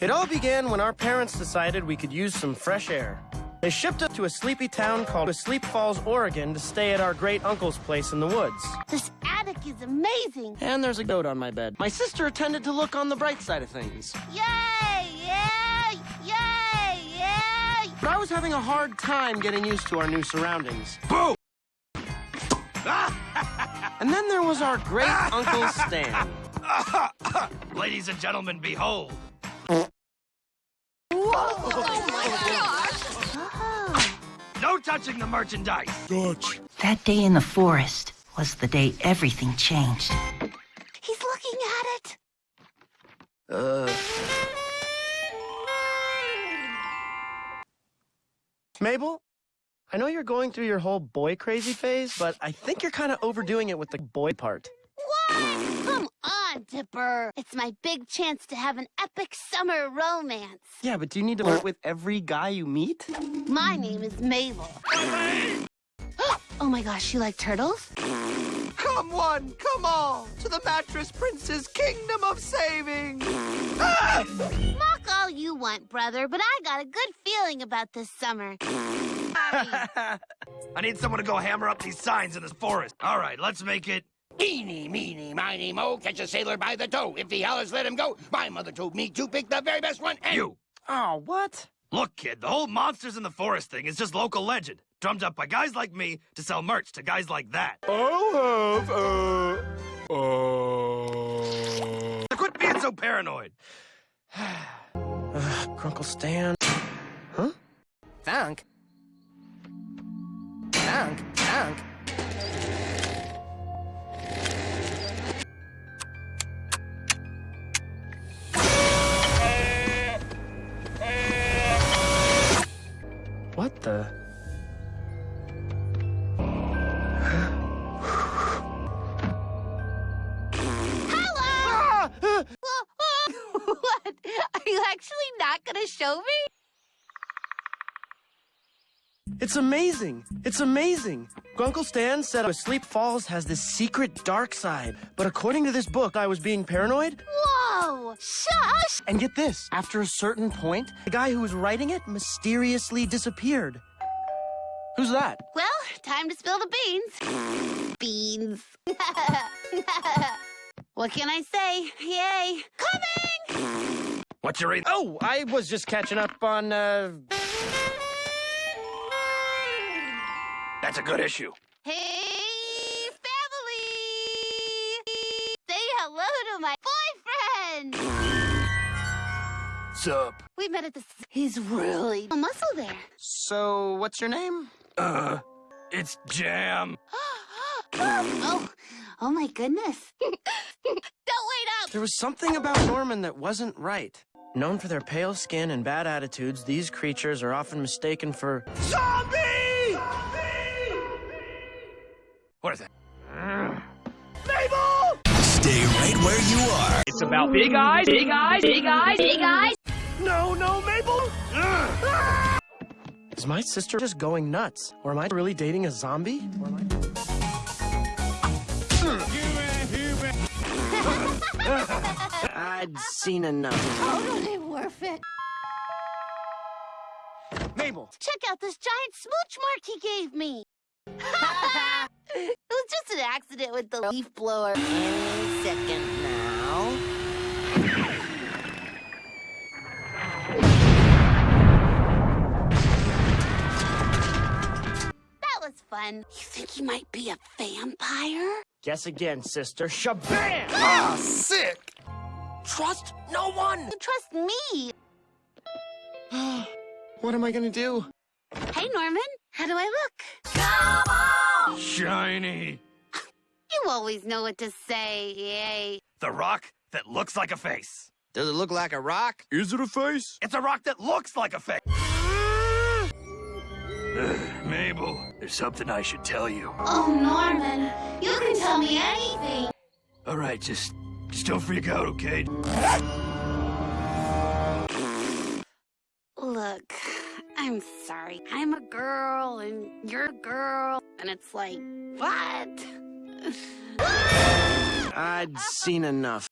It all began when our parents decided we could use some fresh air. They shipped us to a sleepy town called Sleep Falls, Oregon to stay at our great uncle's place in the woods. This attic is amazing. And there's a goat on my bed. My sister attended to look on the bright side of things. Yay! Yay! Yay! Yay! But I was having a hard time getting used to our new surroundings. Boo! And then there was our great Uncle Stan. Ladies and gentlemen, behold. No touching the merchandise. That day in the forest was the day everything changed. He's looking at it. Uh. Mabel, I know you're going through your whole boy crazy phase, but I think you're kind of overdoing it with the boy part. What? Come on, Dipper. It's my big chance to have an epic summer romance. Yeah, but do you need to flirt with every guy you meet? My name is Mabel. oh my gosh, you like turtles? Come one, come all, to the Mattress Prince's kingdom of saving. Mock all you want, brother, but I got a good feeling about this summer. I need someone to go hammer up these signs in this forest. All right, let's make it. Eeny, meeny, miny, mo, catch a sailor by the toe. If he hollers, let him go. My mother told me to pick the very best one. And You. Oh, what? Look, kid, the whole monsters in the forest thing is just local legend, drummed up by guys like me to sell merch to guys like that. I'll have, uh, uh... So quit being so paranoid. Ugh, Grunkle Stan. Huh? Funk? Funk? Funk? The? Hello! What? Are you actually not gonna show me? It's amazing. It's amazing. Grunkle Stan said Sleep Falls has this secret dark side. But according to this book, I was being paranoid. Shush! And get this, after a certain point, the guy who was writing it mysteriously disappeared. Who's that? Well, time to spill the beans. Beans. what can I say? Yay! Coming! What's your... Oh, I was just catching up on, uh... That's a good issue. Hey, Sup? We met at the... He's really a muscle there. So, what's your name? Uh, it's Jam. oh, oh my goodness. Don't wait up! There was something about Norman that wasn't right. Known for their pale skin and bad attitudes, these creatures are often mistaken for... Zombie! What is that? Mabel! Stay right where you are. It's about big eyes, big eyes, big eyes, big eyes. No, no, Mabel! Ugh. Is my sister just going nuts? Or am I really dating a zombie? Or am I... I'd seen enough. Totally worth it. Mabel! Check out this giant smooch mark he gave me. it was just an accident with the leaf blower. Any second now. Fun. You think he might be a vampire? Guess again, sister. Shabam! Ah, sick. Trust no one! You trust me. What am I gonna do? Hey, Norman. How do I look? Come on! Shiny. You always know what to say, yay. The rock that looks like a face. Does it look like a rock? Is it a face? It's a rock that looks like a face. Ugh, Mabel, there's something I should tell you. Oh, Norman. You can tell me anything. All right, just, just don't freak out, okay? Look, I'm sorry. I'm a girl and you're a girl, and it's like, what? I'd seen enough.